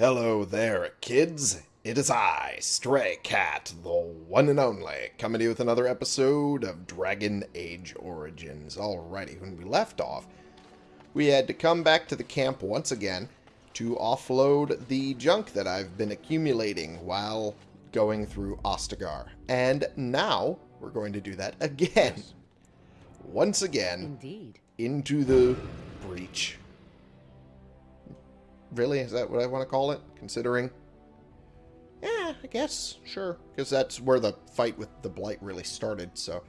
Hello there, kids. It is I, Stray Cat, the one and only, coming to you with another episode of Dragon Age Origins. Alrighty, when we left off, we had to come back to the camp once again to offload the junk that I've been accumulating while going through Ostagar. And now we're going to do that again. Once again, Indeed. into the breach. Really? Is that what I want to call it? Considering? Yeah, I guess. Sure. Because that's where the fight with the Blight really started, so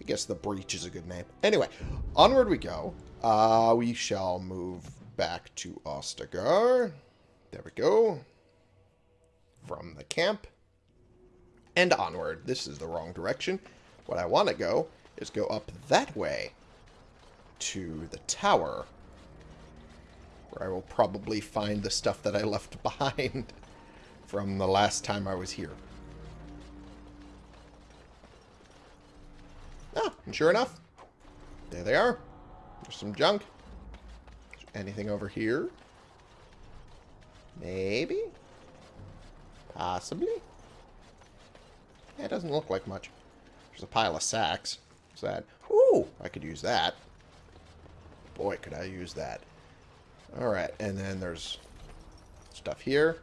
I guess the breach is a good name. Anyway, onward we go. Uh, we shall move back to Ostagar. There we go. From the camp. And onward. This is the wrong direction. What I want to go is go up that way to the tower where I will probably find the stuff that I left behind from the last time I was here. Ah, and sure enough, there they are. There's some junk. Anything over here? Maybe? Possibly? Yeah, it doesn't look like much. There's a pile of sacks. What's that? Ooh, I could use that. Boy, could I use that. Alright, and then there's stuff here.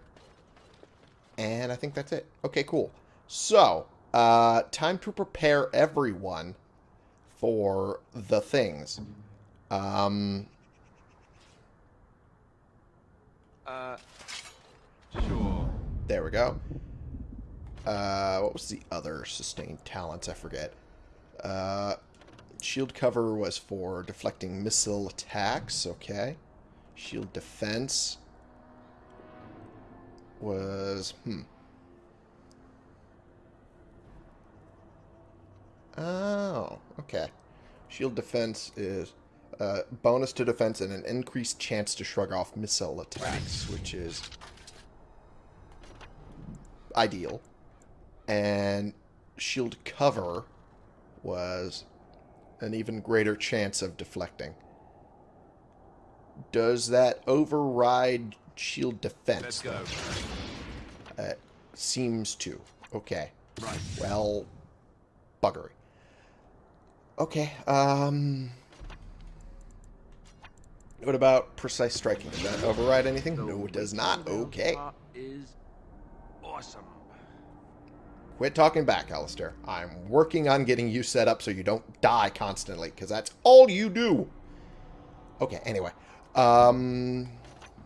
And I think that's it. Okay, cool. So, uh, time to prepare everyone for the things. Um, Uh, sure. there we go. Uh, what was the other sustained talents? I forget. Uh, shield cover was for deflecting missile attacks. Okay. Shield defense was hmm. Oh, okay. Shield defense is uh, bonus to defense and an increased chance to shrug off missile attacks, which is ideal. And shield cover was an even greater chance of deflecting. Does that override shield defense? Let's go. Uh, seems to. Okay. Right. Well, buggery. Okay, um... What about precise striking? Does that override anything? No, it does not. Okay. Is awesome. Quit talking back, Alistair. I'm working on getting you set up so you don't die constantly, because that's all you do. Okay, anyway. Um,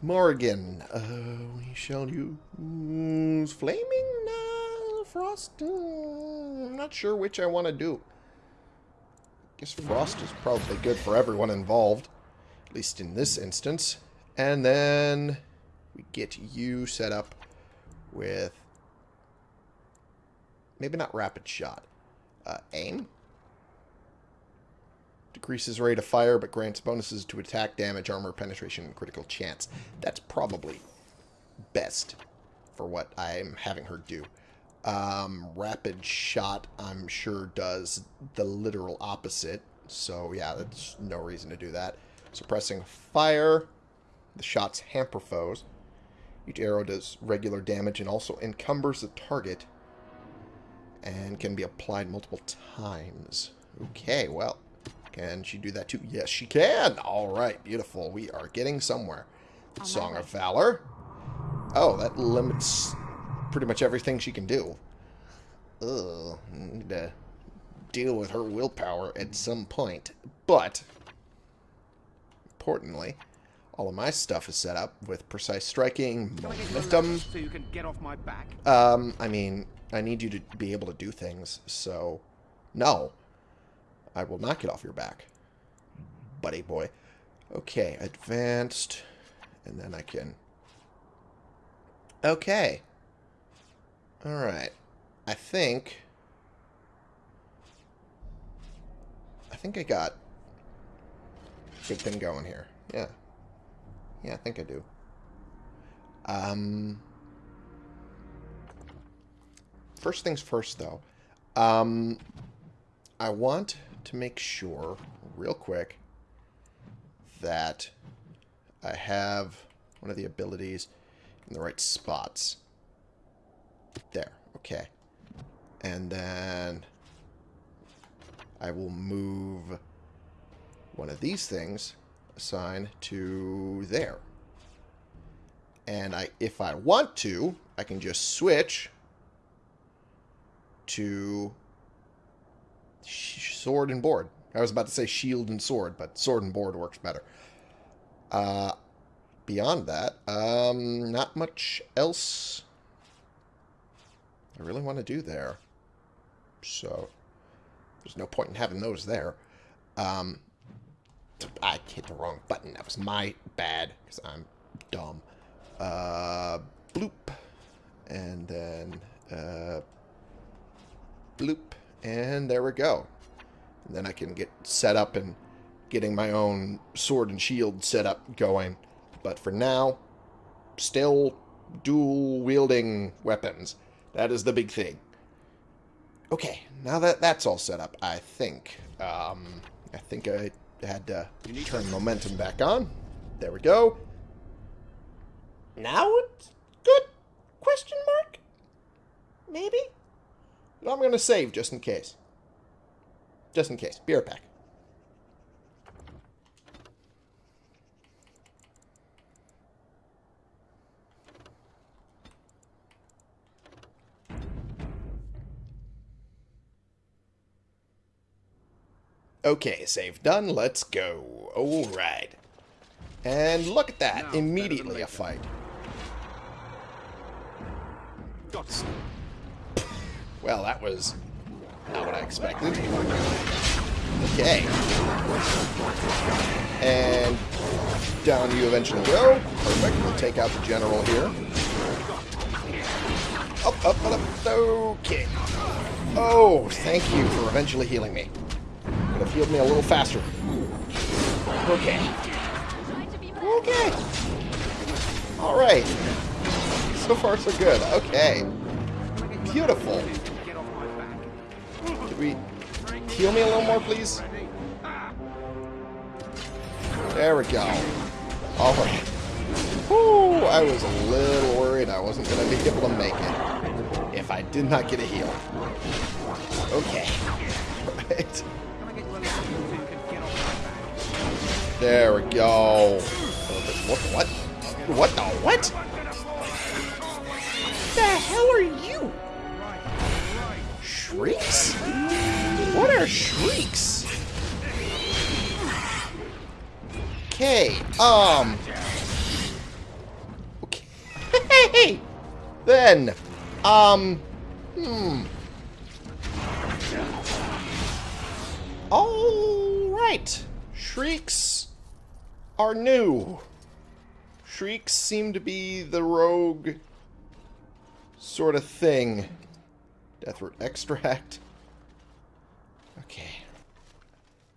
Morrigan. Uh, we shall use Flaming uh, Frost. Uh, I'm not sure which I want to do. I guess Frost is probably good for everyone involved, at least in this instance. And then we get you set up with maybe not rapid shot. Uh, aim. Decreases rate of fire, but grants bonuses to attack, damage, armor, penetration, and critical chance. That's probably best for what I'm having her do. Um, rapid shot, I'm sure, does the literal opposite. So, yeah, that's no reason to do that. Suppressing fire. The shots hamper foes. Each arrow does regular damage and also encumbers the target and can be applied multiple times. Okay, well, can she do that too? Yes, she can. All right, beautiful. We are getting somewhere. My Song of Valor. Oh, that limits pretty much everything she can do. Ugh, need to deal with her willpower at some point. But, importantly, all of my stuff is set up with precise striking, Can I get your momentum, so you can get off my back? um, I mean, I need you to be able to do things, so no. I will not get off your back, buddy boy. Okay, advanced, and then I can... Okay. Alright. I think... I think I got good thing going here. Yeah. Yeah, I think I do. Um... First things first, though. Um, I want to make sure, real quick, that I have one of the abilities in the right spots. There. Okay. And then I will move one of these things assigned to there. And I, if I want to, I can just switch to sword and board. I was about to say shield and sword, but sword and board works better. Uh, beyond that, um, not much else I really want to do there. So, there's no point in having those there. Um, I hit the wrong button. That was my bad, because I'm dumb. Uh, bloop. And then, uh, bloop. And there we go. And then I can get set up and getting my own sword and shield set up going. But for now, still dual wielding weapons. That is the big thing. Okay, now that that's all set up, I think, um, I think I had to turn momentum back on. There we go. Now it's good? Question mark? Maybe? But I'm going to save just in case. Just in case. Beer pack. Okay, save done. Let's go. All right. And look at that. Now, Immediately a fight. Well, that was not what I expected. Okay. And down you eventually go. Perfect. We'll take out the general here. Up, up, up, up. Okay. Oh, thank you for eventually healing me. Could have healed me a little faster. Okay. Okay. Alright. So far, so good. Okay. Beautiful. We heal me a little more, please? There we go. Alright. Whew, I was a little worried I wasn't going to be able to make it if I did not get a heal. Okay. Right. There we go. What? What? What the what? The hell are you? Shrieks? What are shrieks? Okay, um... Okay. then, um... Hmm... Alright. Shrieks are new. Shrieks seem to be the rogue sort of thing. Deathroot extract. Okay.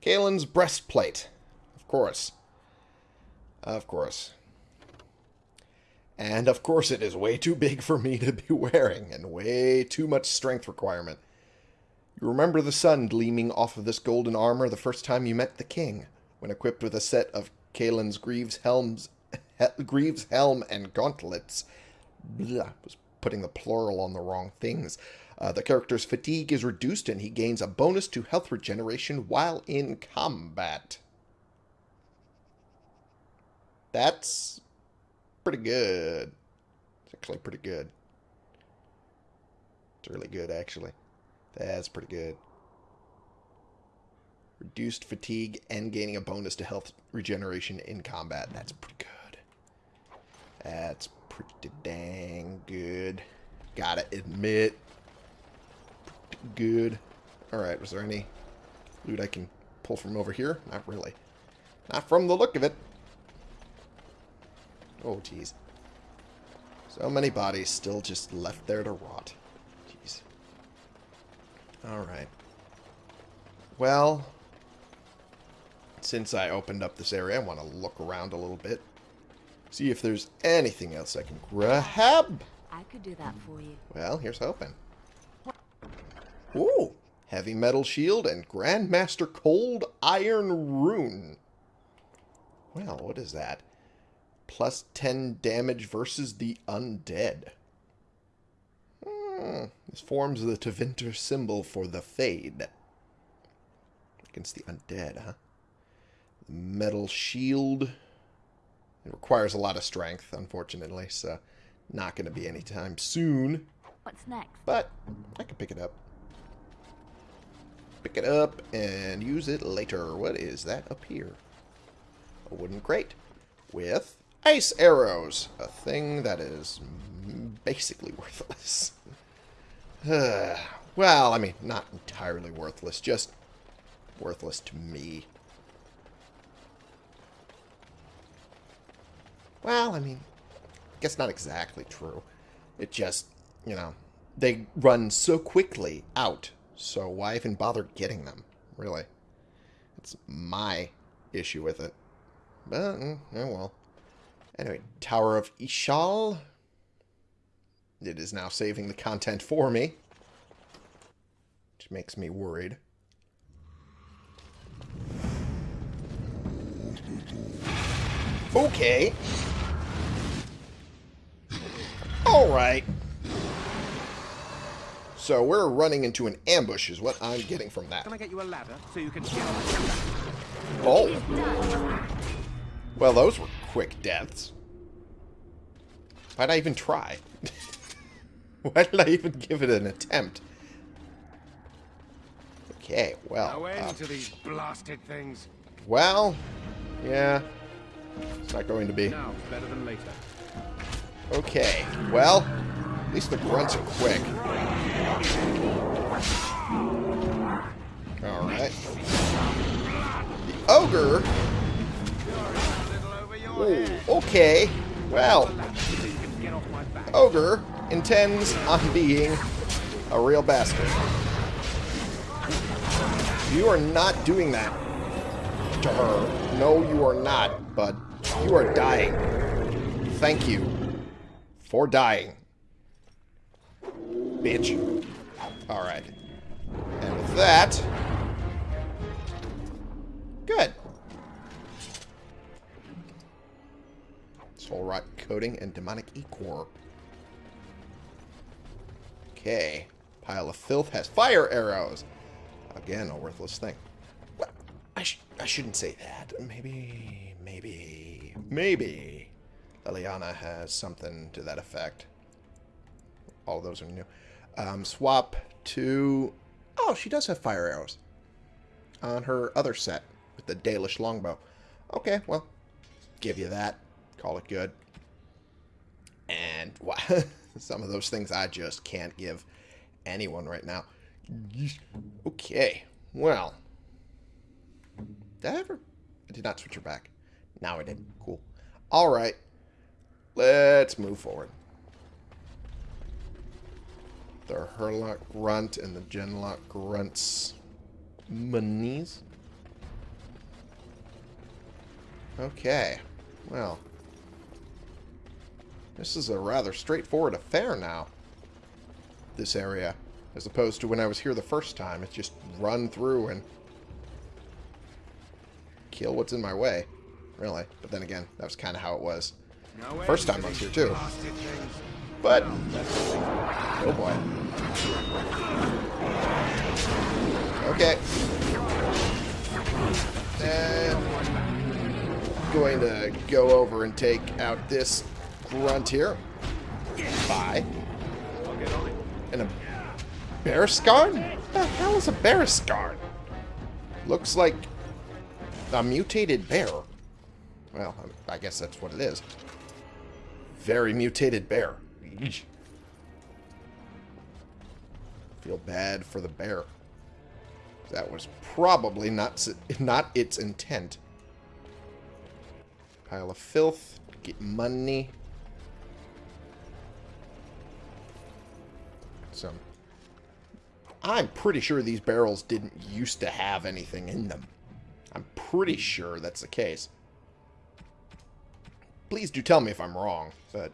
Cailan's breastplate. Of course. Of course. And of course it is way too big for me to be wearing, and way too much strength requirement. You remember the sun gleaming off of this golden armor the first time you met the king, when equipped with a set of Cailan's Greaves helms, he, Greaves helm and gauntlets. Blah, was putting the plural on the wrong things. Uh, the character's fatigue is reduced and he gains a bonus to health regeneration while in combat. That's pretty good. It's actually pretty good. It's really good, actually. That's pretty good. Reduced fatigue and gaining a bonus to health regeneration in combat. That's pretty good. That's pretty dang good. Gotta admit. Good. Alright, was there any loot I can pull from over here? Not really. Not from the look of it. Oh, jeez. So many bodies still just left there to rot. Jeez. Alright. Well, since I opened up this area, I want to look around a little bit. See if there's anything else I can grab. I could do that for you. Well, here's hoping. Ooh! Heavy metal shield and Grandmaster Cold Iron Rune. Well, what is that? Plus 10 damage versus the undead. Hmm, This forms the Tevinter symbol for the Fade. Against the undead, huh? The Metal shield. It requires a lot of strength, unfortunately, so not going to be anytime soon. What's next? But I can pick it up. Pick it up and use it later. What is that up here? A wooden crate with ice arrows. A thing that is basically worthless. well, I mean, not entirely worthless. Just worthless to me. Well, I mean, I guess not exactly true. It just, you know, they run so quickly out, so why even bother getting them, really? It's my issue with it. But, mm, oh well. Anyway, Tower of Ishal. It is now saving the content for me. Which makes me worried. Okay. Alright. So we're running into an ambush is what I'm getting from that. Can I get you a ladder so you can get Oh. Well, those were quick deaths. Why'd I even try? Why did I even give it an attempt? Okay, well. No uh, to these blasted things. well, yeah. It's not going to be. Now, better than later. Okay, well, at least the grunts are quick. Alright. The ogre. Ooh, okay. Well, ogre intends on being a real bastard. You are not doing that to her. No, you are not, but you are dying. Thank you for dying. Bitch. Alright. And with that... Good. Soul Rot Coating and Demonic Ichor. Okay. Pile of Filth has fire arrows. Again, a worthless thing. I, sh I shouldn't say that. Maybe, maybe, maybe Leliana has something to that effect. All those are new. Um, swap to... Oh, she does have fire arrows. On her other set with the Dalish longbow. Okay, well, give you that. Call it good. And some of those things I just can't give anyone right now. Okay, well. Did I ever? I did not switch her back. Now I did. Cool. Alright. Let's move forward. The Hurlock Grunt and the Genlock Grunts monies. Okay. Well. This is a rather straightforward affair now. This area. As opposed to when I was here the first time. It's just run through and kill what's in my way. Really. But then again, that was kind of how it was. First time I was here, too. But, oh boy. Okay. And going to go over and take out this grunt here. Bye. I'll get on it. And a bear scarn? What the hell is a bear scarn? Looks like a mutated bear. Well, I guess that's what it is. Very mutated bear. Feel bad for the bear. That was probably not not its intent. Pile of filth. Get money. Some. I'm pretty sure these barrels didn't used to have anything in them. I'm pretty sure that's the case. Please do tell me if I'm wrong, but...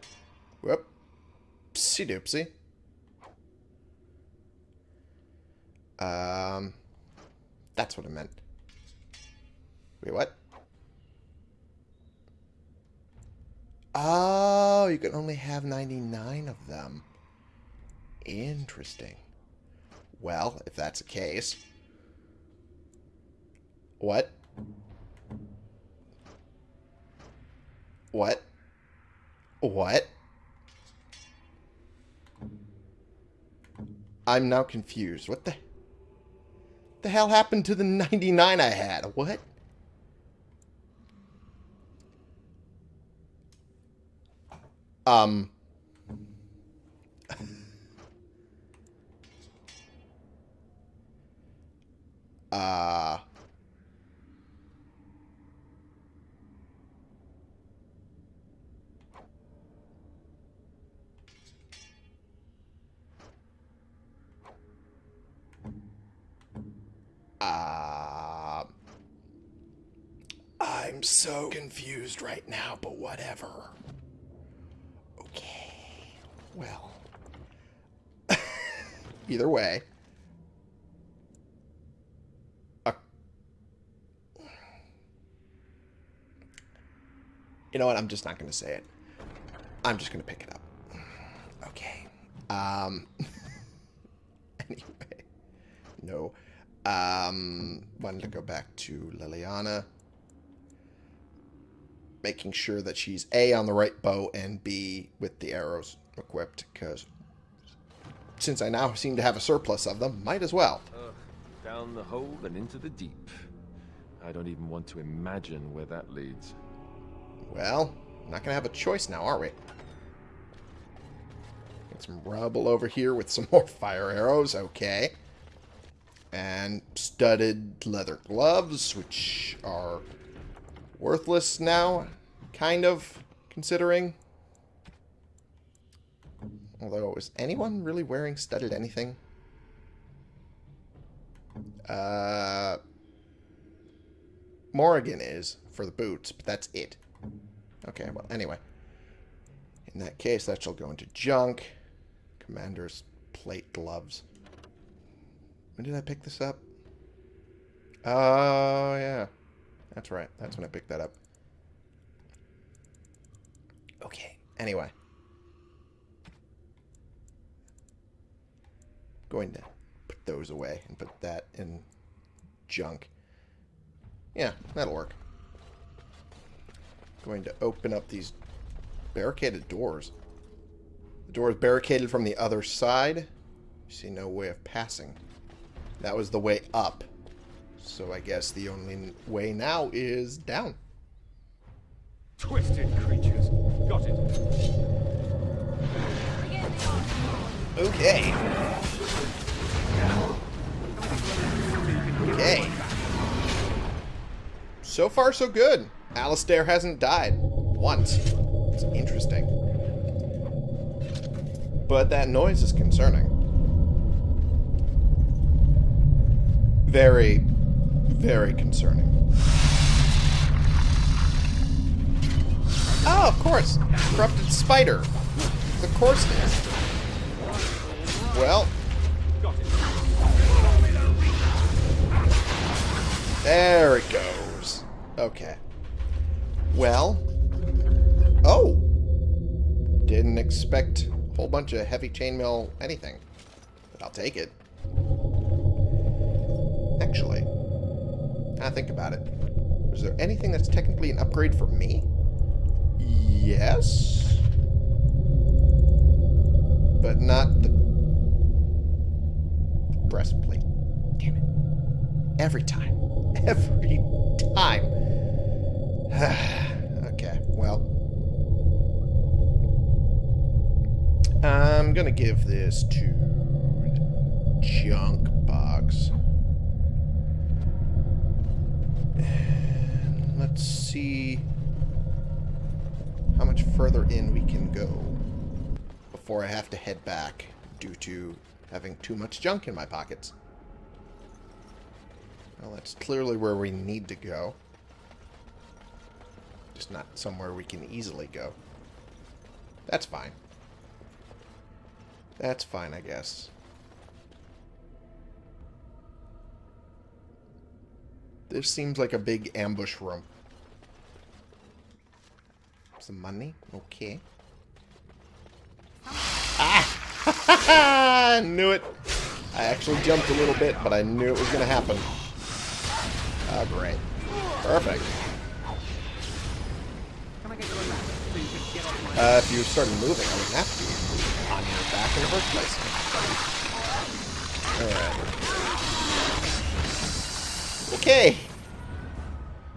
Whoop. Psy doopsie. Um... That's what I meant. Wait, what? Oh, you can only have 99 of them. Interesting. Well, if that's the case... What? What? What? I'm now confused. What the... The hell happened to the 99 I had? What? Um... uh... I'm so confused right now, but whatever. Okay. Well. Either way. You know what? I'm just not going to say it. I'm just going to pick it up. Okay. Um. anyway. No. Um, wanted to go back to Leliana. Making sure that she's A, on the right bow, and B, with the arrows equipped, because since I now seem to have a surplus of them, might as well. Ugh, down the hole and into the deep. I don't even want to imagine where that leads. Well, not going to have a choice now, are we? Get some rubble over here with some more fire arrows. Okay and studded leather gloves, which are worthless now, kind of, considering. Although, is anyone really wearing studded anything? Uh, Morrigan is, for the boots, but that's it. Okay, well, anyway. In that case, that shall go into junk. Commander's plate gloves. When did I pick this up? Oh, yeah. That's right. That's when I picked that up. Okay. Anyway. Going to put those away and put that in junk. Yeah, that'll work. Going to open up these barricaded doors. The door is barricaded from the other side. You see no way of passing. That was the way up. So I guess the only way now is down. Twisted creatures. Got it. Okay. Okay. So far, so good. Alistair hasn't died. Once. It's interesting. But that noise is concerning. very, very concerning. Oh, of course. Corrupted spider. Of course. Well. There it goes. Okay. Well. Oh. Didn't expect a whole bunch of heavy chainmail anything. But I'll take it actually. I think about it. Is there anything that's technically an upgrade for me? Yes. But not the breastplate. Damn it. Every time. Every time. okay, well. I'm gonna give this to junk box. let's see how much further in we can go before I have to head back due to having too much junk in my pockets. Well, that's clearly where we need to go. Just not somewhere we can easily go. That's fine. That's fine, I guess. This seems like a big ambush room. Some money. Okay. Ah! I knew it. I actually jumped a little bit, but I knew it was going to happen. Oh, great. Perfect. Uh, if you started moving, I wouldn't have to be on your back in the first place. Alright. Okay.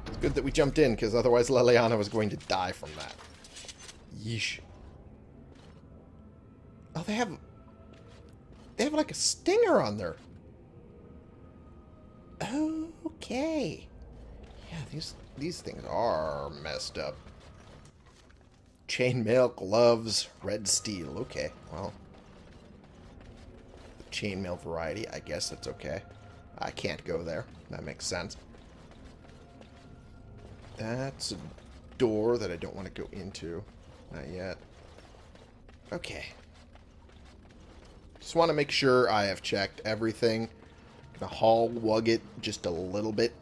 It's good that we jumped in, because otherwise Leliana was going to die from that. Yeesh. Oh, they have... They have like a stinger on there. Okay. Yeah, these these things are messed up. Chainmail, gloves, red steel. Okay, well. The chainmail variety, I guess that's okay. I can't go there. That makes sense. That's a door that I don't want to go into. Not yet. Okay. Just want to make sure I have checked everything. Gonna haul wug it just a little bit.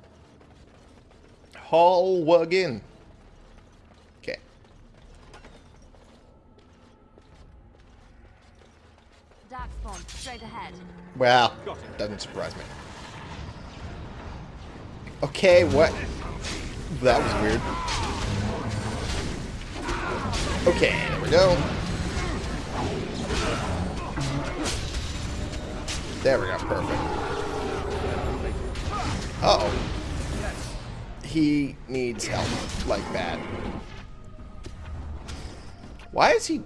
Haul wug in. Okay. Dark spawn, straight ahead. Well, doesn't surprise me. Okay, what? That was weird. Okay, there we go. There we go, perfect. Uh-oh. He needs help, like bad. Why is he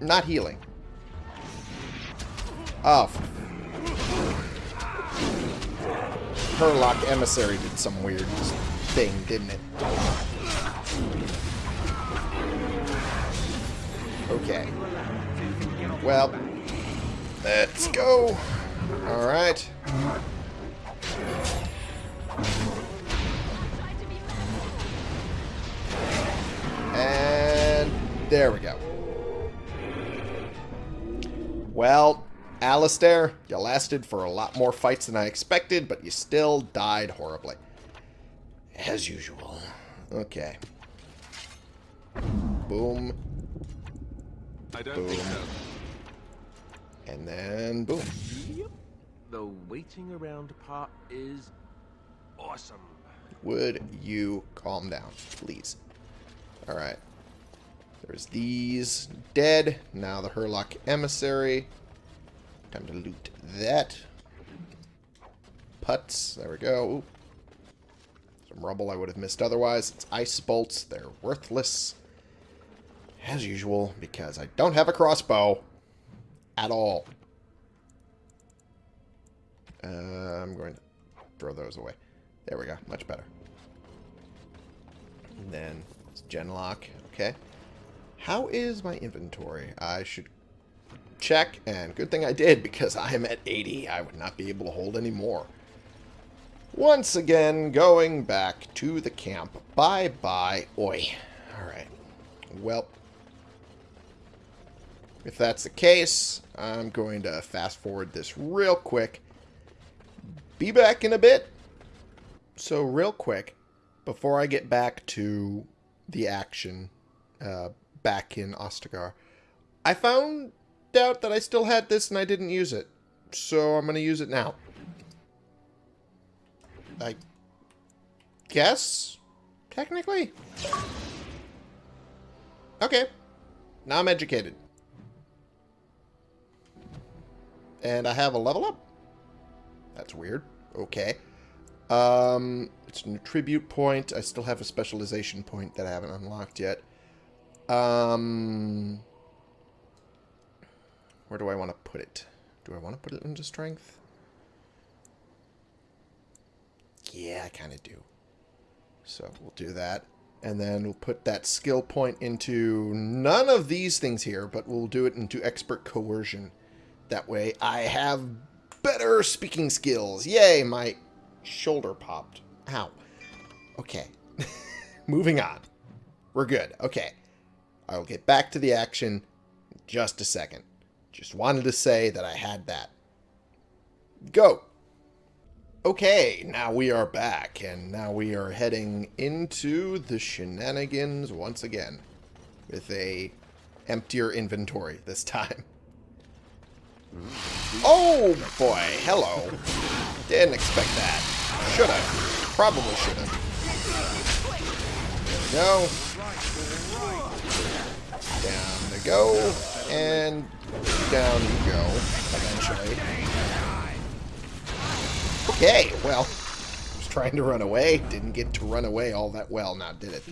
not healing? Oh. Hurlock Emissary did some weird thing, didn't it? Okay. Well, let's go. Alright. And there we go. Well, Alistair, you lasted for a lot more fights than I expected, but you still died horribly. As usual. Okay. Boom. I don't Boom. think so. And then boom. Yep. The waiting around part is awesome. Would you calm down, please? Alright. There's these. Dead. Now the Hurlock Emissary. Time to loot that. Putts. There we go. Ooh. Some rubble I would have missed otherwise. It's ice bolts. They're worthless. As usual, because I don't have a crossbow. At all. Uh, I'm going to throw those away. There we go. Much better. And then it's Genlock. Okay. How is my inventory? I should check, and good thing I did, because I am at 80. I would not be able to hold any more. Once again, going back to the camp. Bye-bye. Oi. Alright. Well, if that's the case, I'm going to fast forward this real quick. Be back in a bit. So real quick, before I get back to the action uh, back in Ostagar, I found out that I still had this and I didn't use it. So I'm going to use it now. I guess, technically. Okay. Now I'm educated. And I have a level up. That's weird. Okay. Um, it's a tribute point. I still have a specialization point that I haven't unlocked yet. Um, where do I want to put it? Do I want to put it into strength? Yeah, I kind of do. So we'll do that. And then we'll put that skill point into none of these things here, but we'll do it into expert coercion. That way I have better speaking skills. Yay, my shoulder popped. Ow. Okay. Moving on. We're good. Okay. I'll get back to the action just a second. Just wanted to say that I had that. Go. Okay, now we are back, and now we are heading into the shenanigans once again. With a emptier inventory this time. Oh boy, hello. Didn't expect that. Shoulda. Probably shoulda. There we go. Down they go. And down you go, eventually. Okay, well, was trying to run away. Didn't get to run away all that well now, did it?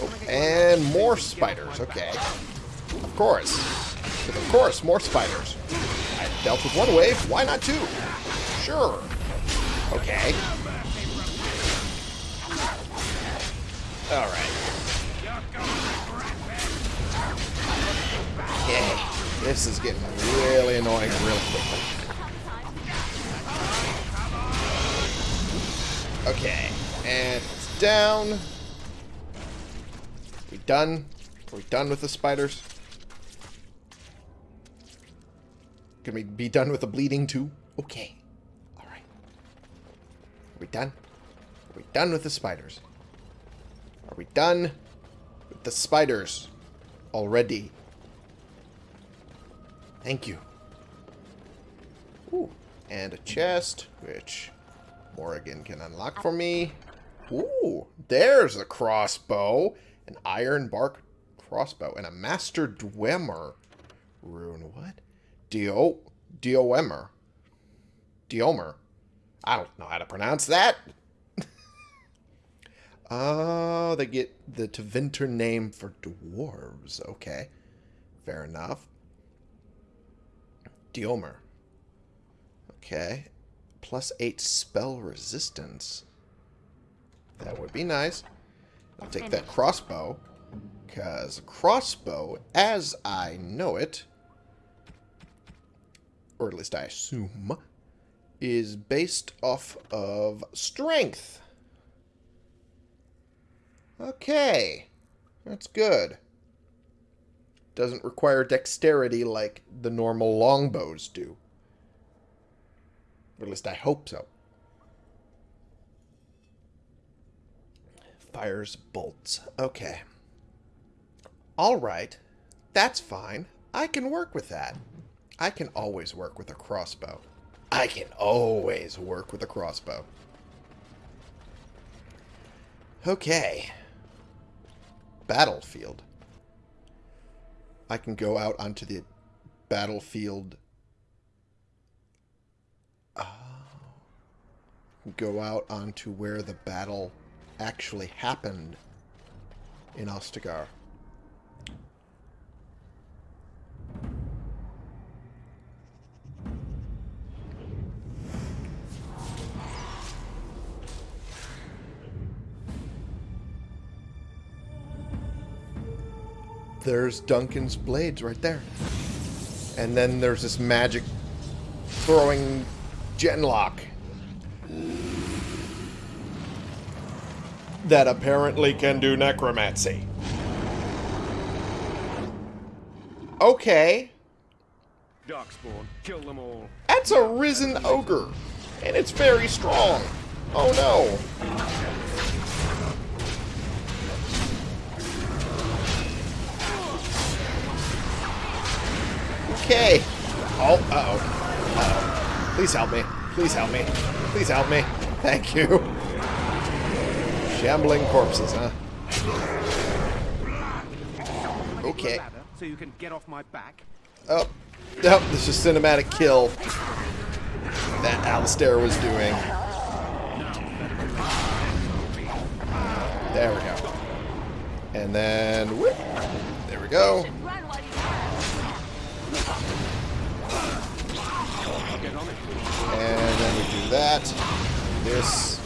Oh, and more spiders. Okay. Of course. But of course, more spiders. I dealt with one wave. Why not two? Sure. Okay. Alright. Yay. This is getting really annoying real quickly. Okay. And it's down. We done? Are we done with the spiders? Can we be done with the bleeding too? Okay. Alright. Are we done? Are we done with the spiders? Are we done with the spiders already? Thank you. Ooh. And a chest, which Morrigan can unlock for me. Ooh, there's a crossbow. An iron bark crossbow. And a master dweomer rune. What? Dio... Dioemer. Diomer. I don't know how to pronounce that. oh, they get the Tevinter name for dwarves. Okay. Fair enough. Diomer. Okay. Plus 8 spell resistance. That would be nice. I'll take that crossbow. Because crossbow, as I know it, or at least I assume, is based off of strength. Okay. That's good. Doesn't require dexterity like the normal longbows do. Or at least I hope so. Fires bolts. Okay. Alright. That's fine. I can work with that. I can always work with a crossbow. I can always work with a crossbow. Okay. Battlefield. I can go out onto the battlefield. Oh. Go out onto where the battle actually happened in Ostagar. There's Duncan's blades right there. And then there's this magic throwing genlock. That apparently can do necromancy. Okay. Darkspawn, kill them all. That's a risen ogre. And it's very strong. Oh no. Okay. Oh, uh-oh. Uh-oh. Please help me. Please help me. Please help me. Thank you. Shambling corpses, huh? Okay. So you can get off my back. Oh. Nope, this is cinematic kill that Alistair was doing. There we go. And then, whoop. There we go. And then we do that. This.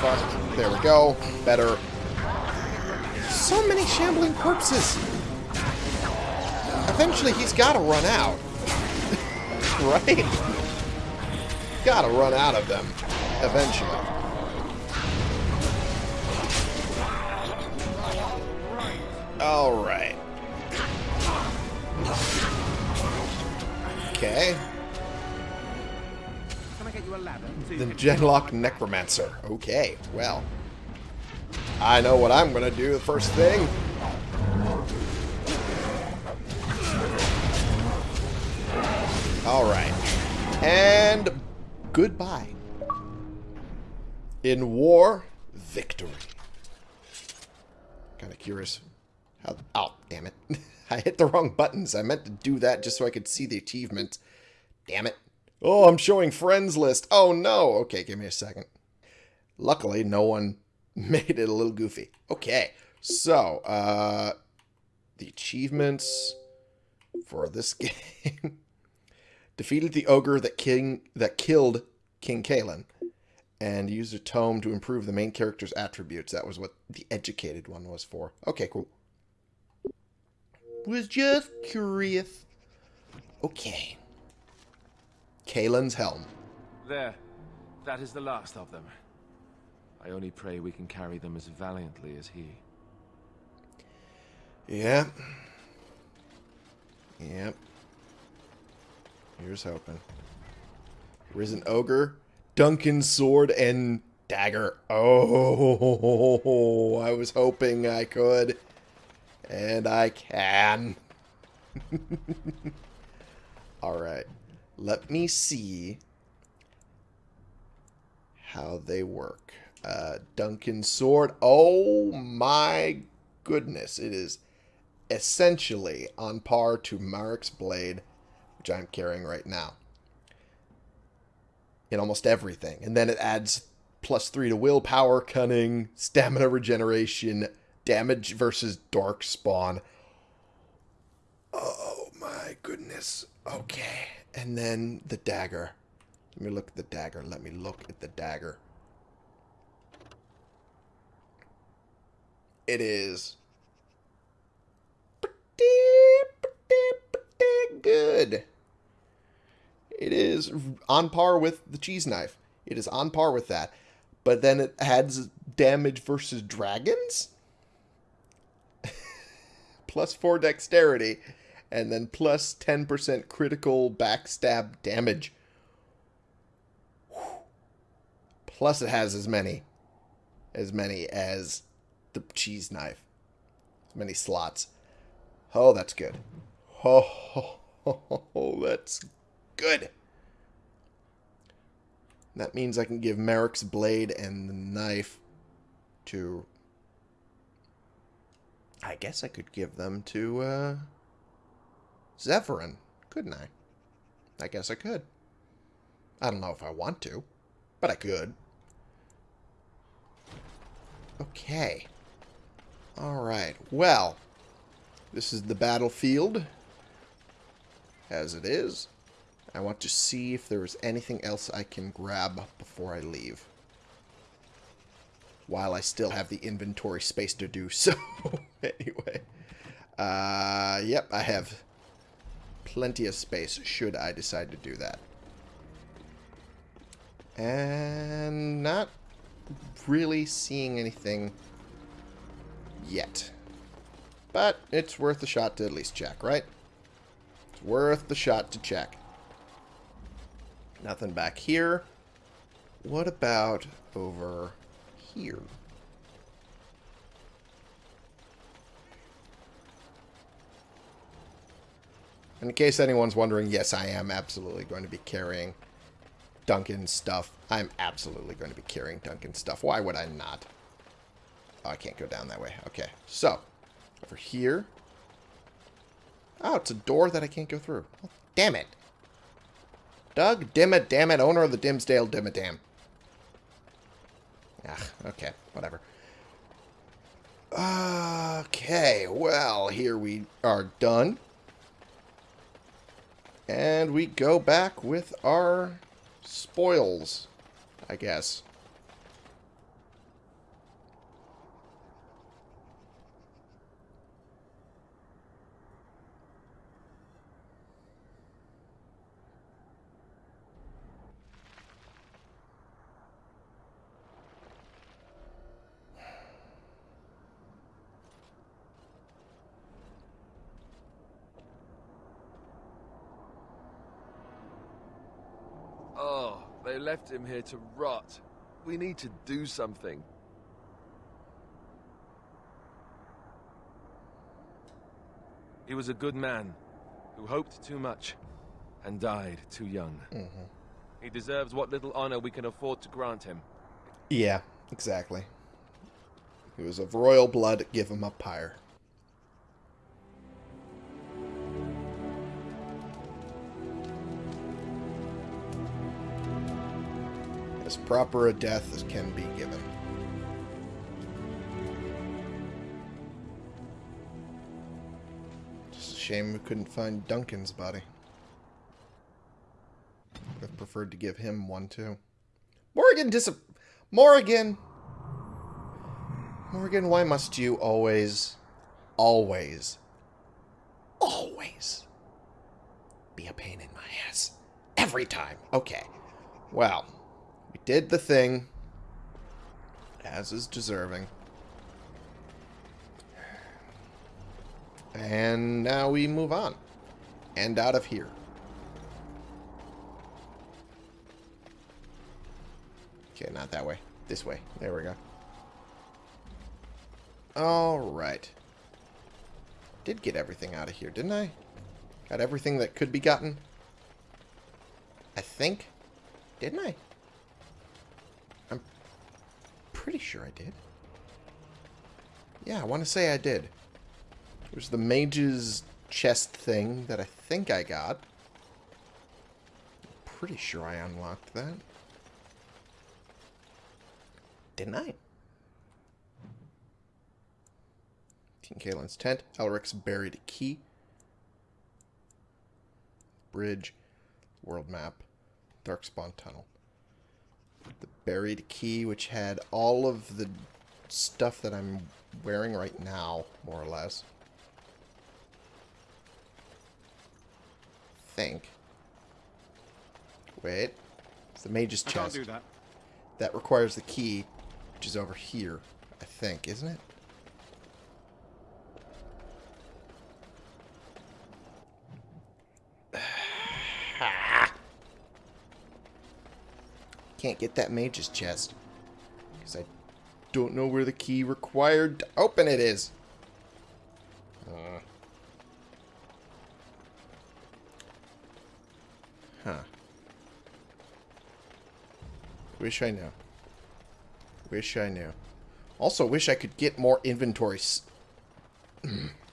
Fuck. There we go. Better. So many shambling corpses. Eventually, he's got to run out. right? Got to run out of them. Eventually. Alright. Okay. The Genlock. Necromancer. Okay, well. I know what I'm going to do the first thing. Alright. And goodbye. In war, victory. Kind of curious. How, oh, damn it. I hit the wrong buttons. I meant to do that just so I could see the achievement. Damn it. Oh, I'm showing friends list. Oh, no. Okay, give me a second. Luckily, no one made it a little goofy. Okay, so, uh, the achievements for this game. Defeated the ogre that king that killed King Cailan and used a tome to improve the main character's attributes. That was what the educated one was for. Okay, cool. Was just curious. Okay. Cailan's helm. There. That is the last of them. I only pray we can carry them as valiantly as he. Yep. Yep. Here's hoping. Risen Ogre, Duncan's sword, and dagger. Oh, I was hoping I could. And I can. Alright. Let me see how they work. Uh, Duncan's sword. Oh my goodness. It is essentially on par to Maric's blade, which I'm carrying right now. In almost everything. And then it adds plus three to willpower, cunning, stamina regeneration, damage versus dark spawn. Oh my goodness. Okay. And then the dagger. Let me look at the dagger. Let me look at the dagger. It is pretty, pretty, pretty good. It is on par with the cheese knife. It is on par with that. But then it adds damage versus dragons. plus 4 dexterity. And then plus 10% critical backstab damage. Plus it has as many as many as the cheese knife. As many slots. Oh, that's good. Oh, that's good. That means I can give Maric's blade and the knife to... I guess I could give them to, uh... Zevran, couldn't I? I guess I could. I don't know if I want to, but I could. Okay. Alright, well, this is the battlefield, as it is. I want to see if there is anything else I can grab before I leave. While I still have the inventory space to do so. anyway. Uh, yep, I have plenty of space should I decide to do that. And not really seeing anything yet. But it's worth a shot to at least check, right? It's worth the shot to check. Nothing back here. What about over here? In case anyone's wondering, yes, I am absolutely going to be carrying Duncan's stuff. I'm absolutely going to be carrying Duncan's stuff. Why would I not? Oh, I can't go down that way. Okay, so, over here. Oh, it's a door that I can't go through. Oh, damn it. Doug Dimmet, damn it, owner of the Dimmsdale Dimmadome. Ah, okay, whatever. Okay, well, here we are done. And we go back with our spoils, I guess. Oh, They left him here to rot. We need to do something. He was a good man who hoped too much and died too young. Mm-hmm. He deserves what little honor we can afford to grant him. Yeah, exactly. He was of royal blood, give him a pyre. As proper a death as can be given. Just a shame we couldn't find Duncan's body. Would have preferred to give him one too. Morrigan dis Morrigan Morrigan, why must you always always always be a pain in my ass every time? Okay. Well, we did the thing as is deserving. And now we move on. And out of here. Okay, not that way. This way. There we go. Alright. Did get everything out of here, didn't I? Got everything that could be gotten? I think. Didn't I? I'm pretty sure I did. Yeah, I want to say I did. There's the mage's chest thing that I think I got. Pretty sure I unlocked that. Didn't I? King Cailan's tent. Elric's buried key. Bridge. World map. Darkspawn tunnel. Buried key, which had all of the stuff that I'm wearing right now, more or less. Think. Wait. It's the mage's I can't chest. do that. That requires the key, which is over here, I think, isn't it? Can't get that mage's chest. Because I don't know where the key required to open it is. Uh. Huh. Wish I knew. Wish I knew. Also, wish I could get more inventory...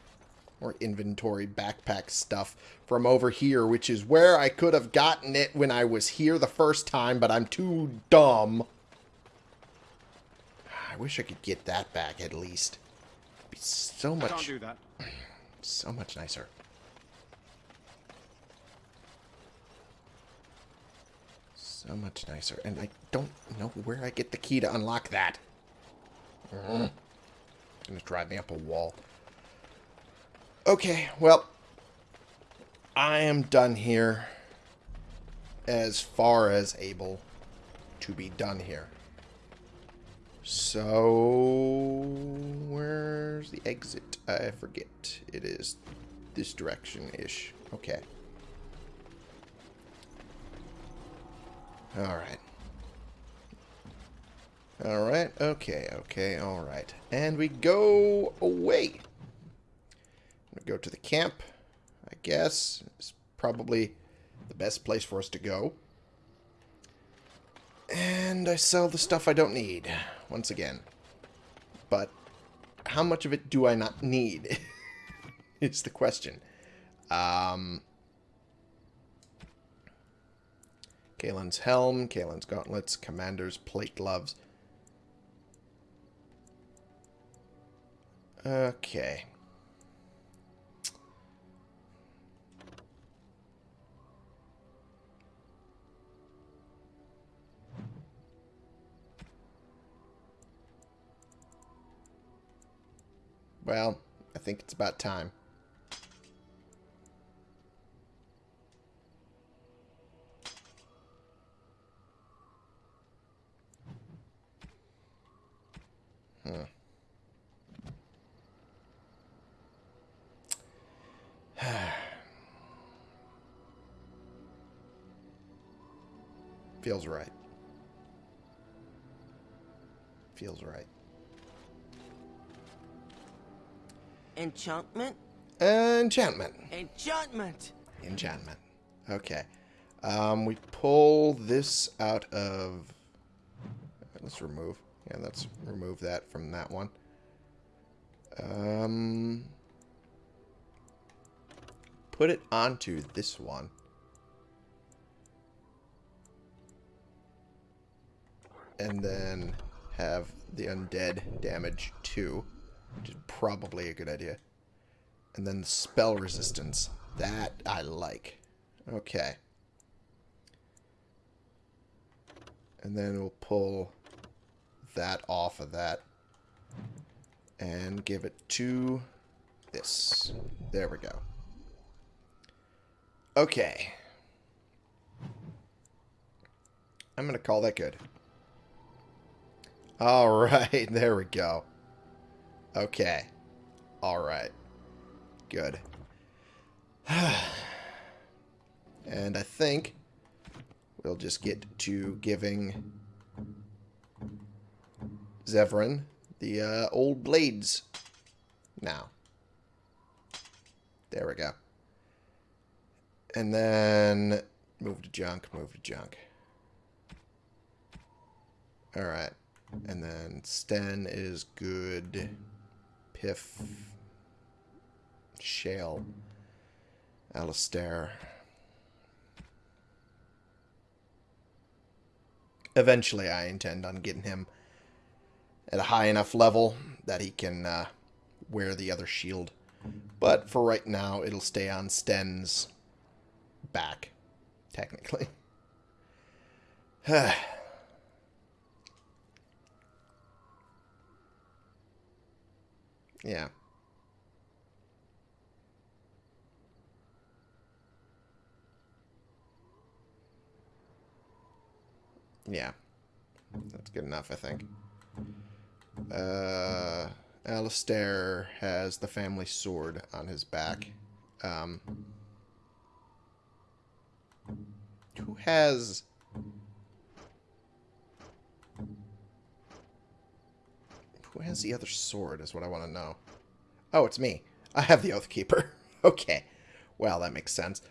more inventory backpack stuff from over here, which is where I could have gotten it when I was here the first time, but I'm too dumb. I wish I could get that back at least. It'd be so I can't much, do that. so much nicer. So much nicer. And I don't know where I get the key to unlock that. Mm. Gonna drive me up a wall. Okay, well, I am done here as far as able to be done here. So, where's the exit? I forget. It is this direction-ish. Okay. Alright. Alright, okay, okay, alright. And we go away. Go to the camp, I guess. It's probably the best place for us to go. And I sell the stuff I don't need, once again. But how much of it do I not need? is the question. Um, Cailan's helm, Cailan's gauntlets, commander's plate gloves. Okay. Well, I think it's about time. Huh. Feels right. Feels right. Enchantment? Enchantment. Enchantment! Enchantment. Okay. Um, we pull this out of... Let's remove. Yeah, let's remove that from that one. Um, put it onto this one. And then have the undead damage too, which is probably a good idea. And then the spell resistance. That I like. Okay. And then we'll pull that off of that. And give it to this. There we go. Okay. I'm going to call that good. Alright, there we go. Okay. Alright. Good. and I think we'll just get to giving Zevran the uh, old blades now. There we go. And then move to junk, move to junk. Alright. And then Sten is good. Piff. Shale. Alistair. Eventually, I intend on getting him at a high enough level that he can uh, wear the other shield. But for right now, it'll stay on Sten's back, technically. yeah. Yeah. That's good enough, I think. Uh, Alistair has the family sword on his back. Um, who has... Who has the other sword is what I want to know. Oh, it's me. I have the Oathkeeper. okay. Well, that makes sense.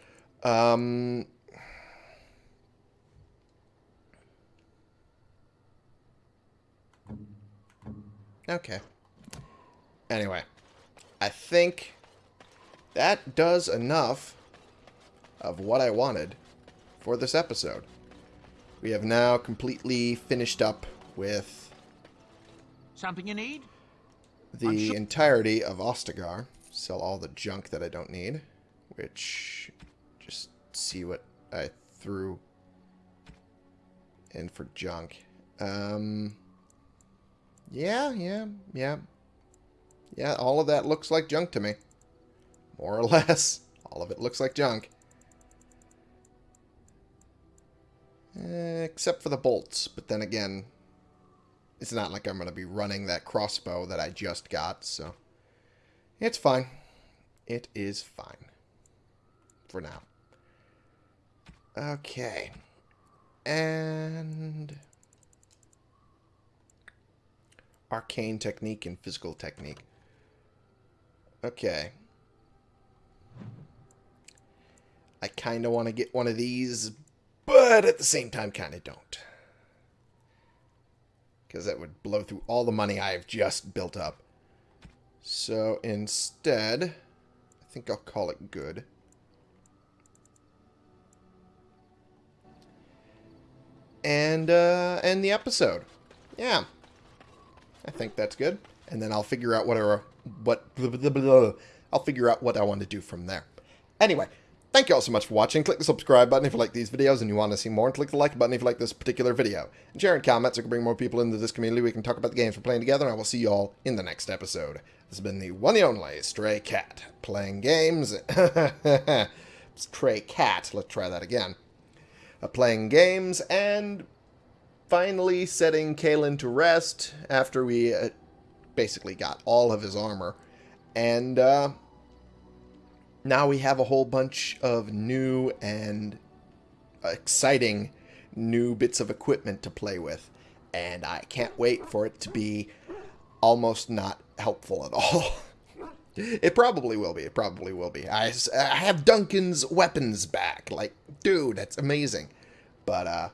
Um... Okay. Anyway, I think that does enough of what I wanted for this episode. We have now completely finished up with Something you need? the entirety of Ostagar. Sell all the junk that I don't need, which just see what I threw in for junk. Um, yeah, yeah, yeah. Yeah, all of that looks like junk to me. More or less. All of it looks like junk. Eh, except for the bolts. But then again, it's not like I'm going to be running that crossbow that I just got, so... It's fine. It is fine. For now. Okay. And arcane technique and physical technique. Okay. I kind of want to get one of these, but at the same time kind of don't. Because that would blow through all the money I've just built up. So instead, I think I'll call it good. And uh, end the episode. Yeah. I think that's good. And then I'll figure out what I, what I'll figure out what I want to do from there. Anyway, thank you all so much for watching. Click the subscribe button if you like these videos and you want to see more. And click the like button if you like this particular video. And share in comments so we can bring more people into this community. We can talk about the games we're playing together. And I will see you all in the next episode. This has been the one and only Stray Cat. Playing games. Stray Cat. Let's try that again. Uh, playing games and finally setting Cailan to rest after we uh, basically got all of his armor. And uh, now we have a whole bunch of new and exciting new bits of equipment to play with. And I can't wait for it to be almost not helpful at all. it probably will be. It probably will be. I, I have Duncan's weapons back. Like, dude, that's amazing. But uh,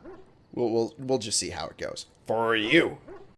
we'll, we'll, we'll just see how it goes. For you.